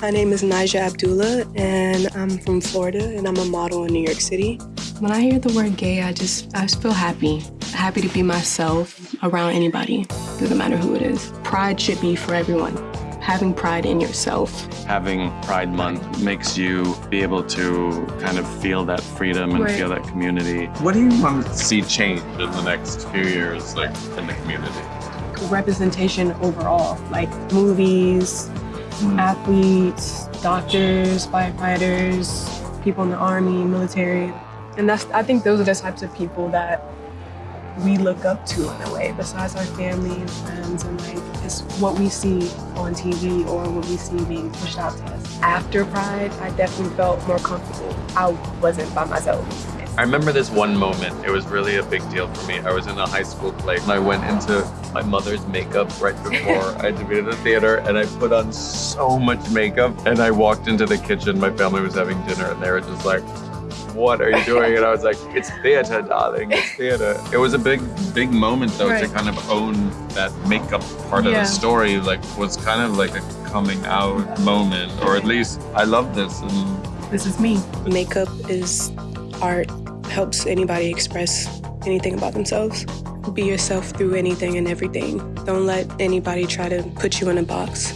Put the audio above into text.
My name is Naija Abdullah, and I'm from Florida, and I'm a model in New York City. When I hear the word gay, I just I just feel happy. Happy to be myself around anybody, doesn't matter who it is. Pride should be for everyone. Having pride in yourself. Having Pride Month makes you be able to kind of feel that freedom and Right. feel that community. What do you want to see change in the next few years, like in the community? Representation overall, like movies, athletes, doctors, firefighters, people in the army, military. And that's I think those are the types of people that we look up to in a way, besides our family and friends and like it's what we see on TV or what we see being pushed out to us. After Pride, I definitely felt more comfortable. I wasn't by myself. I remember this one moment. It was really a big deal for me. I was in a high school play and I went into my mother's makeup right before I had to be in the theater and I put on so much makeup and I walked into the kitchen. My family was having dinner and they were just like, what are you doing? And I was like, it's theater, darling, it's theater. It was a big, big moment though to kind of own that makeup part of the story. Like was kind of like a coming out moment, or at least I love this and This is me. Makeup is art, helps anybody express anything about themselves. Be yourself through anything and everything. Don't let anybody try to put you in a box.